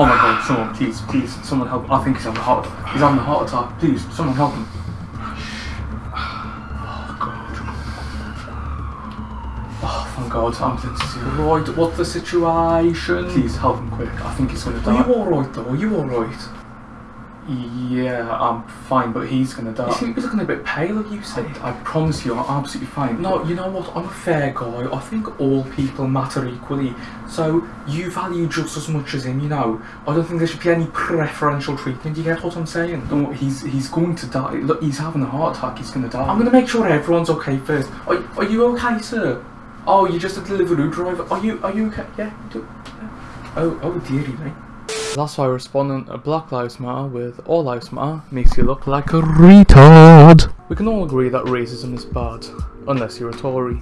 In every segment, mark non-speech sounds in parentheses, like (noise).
Oh my god, someone, please, please, someone help. I think he's having a heart attack. He's having a heart attack. Please, someone help him. Oh god. Oh, thank god, ambulance is here. Right, what's the situation? Please help him quick. I think he's gonna die. Are you alright though? Are you alright? Yeah, I'm fine, but he's gonna die. be looking a bit pale, you said. I promise you, I'm absolutely fine. No, you know what? I'm a fair guy. I think all people matter equally. So you value just as much as him, you know. I don't think there should be any preferential treatment. You get what I'm saying? No, he's he's going to die. Look, he's having a heart attack. He's gonna die. I'm gonna make sure everyone's okay first. Are, are you okay, sir? Oh, you're just a delivery driver. Are you are you okay? Yeah. Do, oh oh dearie me. That's why responding to Black Lives Matter with All Lives Matter makes you look like a retard. We can all agree that racism is bad, unless you're a Tory.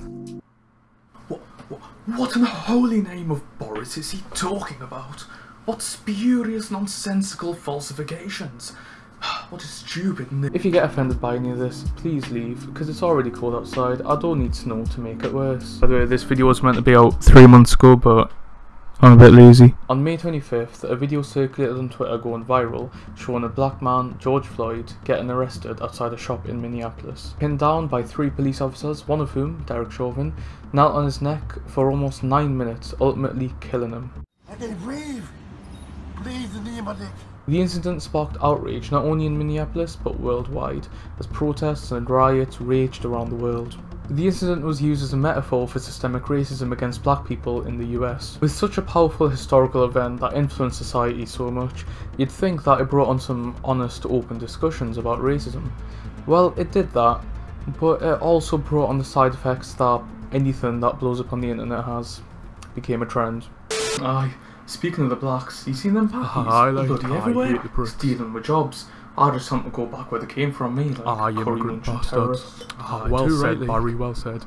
What, what, what in the holy name of Boris is he talking about? What spurious, nonsensical falsifications? (sighs) What a stupid n- If you get offended by any of this, please leave, because it's already cold outside. I don't need snow to make it worse. By the way, this video was meant to be out three months ago, but I'm a bit lazy. On May 25th, a video circulated on Twitter going viral showing a black man, George Floyd, getting arrested outside a shop in Minneapolis. Pinned down by three police officers, one of whom, Derek Chauvin, knelt on his neck for almost nine minutes, ultimately killing him. I can breathe. Breathe the name of it. The incident sparked outrage not only in Minneapolis but worldwide, as protests and riots raged around the world. The incident was used as a metaphor for systemic racism against black people in the US. With such a powerful historical event that influenced society so much, you'd think that it brought on some honest, open discussions about racism. Well, it did that, but it also brought on the side effects that anything that blows up on the internet has. Became a trend. Aye, speaking of the blacks, you seen them packies? Aye, like, Bloody aye, everywhere. hate the. Stealing my jobs. I just want to go back where they came from, me. Like Ah, you curry immigrant munching bastards. terrorists. Ah, well said, right, Barry, well said.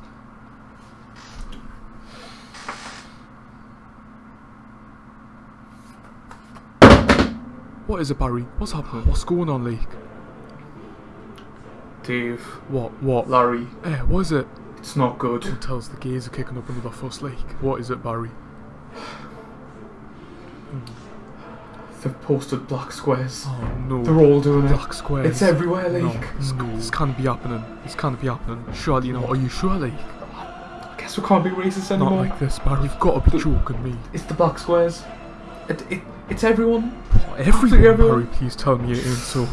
What is it, Barry? What's happening? What's going on, Leek? Dave, What? What? Larry, Eh, what is it? it's not good. Who tells the gays are kicking up another fuss, Leek? What is it, Barry? (sighs) They've posted black squares. Oh no. They're all doing it. Black squares. It's everywhere, No, like. this, can't be happening. This can't be happening. Surely not. Are you sure, Leek? Guess we can't be racist anymore. Not like this, Barry. You've got to be joking me. It's the black squares. It, it, it's everyone. Everyone, everyone. Barry, please tell me it ain't so.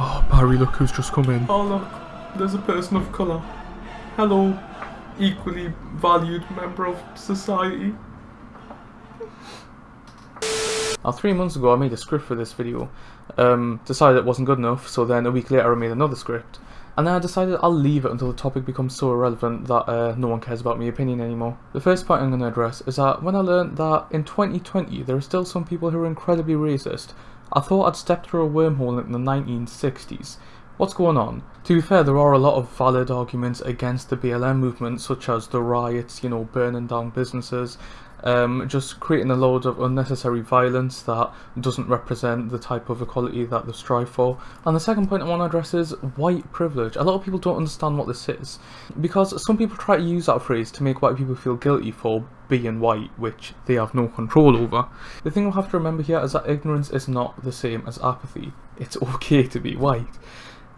Oh, Barry, look who's just come in. Oh look, there's a person of colour. Hello, equally valued member of society. Now, three months ago, I made a script for this video. Um, decided it wasn't good enough, so then a week later, I made another script. And then I decided I'll leave it until the topic becomes so irrelevant that uh, no one cares about my opinion anymore. The first point I'm going to address is that when I learned that in 2020 there are still some people who are incredibly racist, I thought I'd stepped through a wormhole in the 1960s. What's going on? To be fair, there are a lot of valid arguments against the BLM movement, such as the riots, you know, burning down businesses, um, just creating a load of unnecessary violence that doesn't represent the type of equality that they strive for. And the second point I want to address is white privilege. A lot of people don't understand what this is, because some people try to use that phrase to make white people feel guilty for being white, which they have no control over. The thing we have to remember here is that ignorance is not the same as apathy. It's (laughs) okay to be white.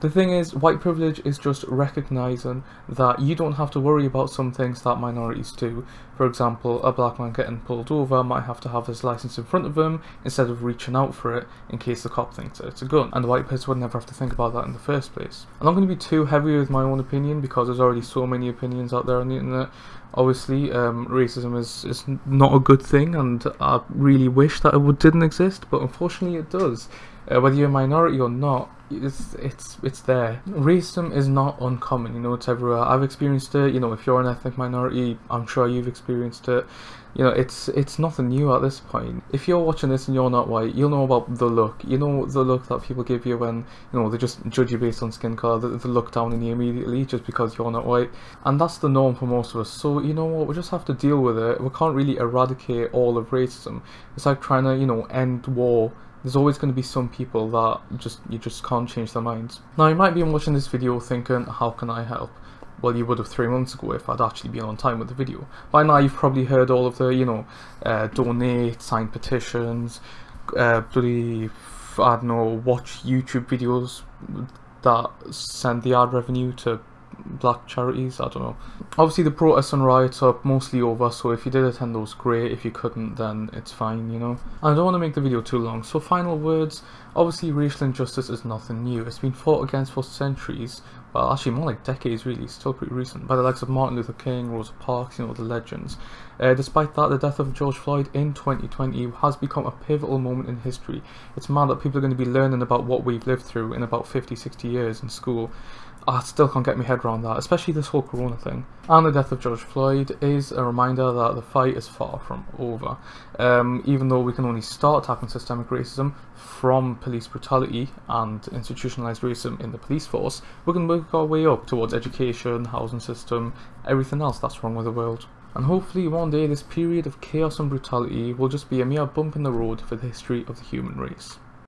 The thing is, white privilege is just recognizing that you don't have to worry about some things that minorities do. For example, a black man getting pulled over might have to have his license in front of him instead of reaching out for it in case the cop thinks it's a gun. And the white person would never have to think about that in the first place. I'm not going to be too heavy with my own opinion because there's already so many opinions out there on the internet. Obviously, um, racism is, is not a good thing and I really wish that it didn't exist, but unfortunately it does. Uh, whether you're a minority or not, it's it's it's there. Racism is not uncommon, you know, it's everywhere. I've experienced it, you know, if you're an ethnic minority, I'm sure you've experienced it. You know, it's it's nothing new at this point. If you're watching this and you're not white, you'll know about the look. You know the look that people give you when, you know, they just judge you based on skin colour, they, they look down on you immediately just because you're not white. And that's the norm for most of us. So, you know what, we just have to deal with it. We can't really eradicate all of racism. It's like trying to, you know, end war there's always going to be some people that just you just can't change their minds. Now you might be watching this video thinking, how can I help? Well, you would have three months ago if I'd actually been on time with the video. By now, you've probably heard all of the, you know, uh, donate, sign petitions, uh, bloody, I don't know, watch YouTube videos that send the ad revenue to black charities. I don't know. Obviously, the protests and riots are mostly over, so if you did attend those, great. If you couldn't, then it's fine, you know. I don't want to make the video too long, so final words. Obviously, racial injustice is nothing new. It's been fought against for centuries. Well, actually, more like decades, really. Still pretty recent. By the likes of Martin Luther King, Rosa Parks, you know, the legends. Uh, despite that, the death of George Floyd in 2020 has become a pivotal moment in history. It's mad that people are going to be learning about what we've lived through in about 50, 60 years in school. I still can't get my head around that, especially this whole corona thing. And the death of George Floyd is a reminder that the fight is far from over. Um, even though we can only start tackling systemic racism from police brutality and institutionalized racism in the police force, we can work our way up towards education, housing system, everything else that's wrong with the world. And hopefully one day this period of chaos and brutality will just be a mere bump in the road for the history of the human race.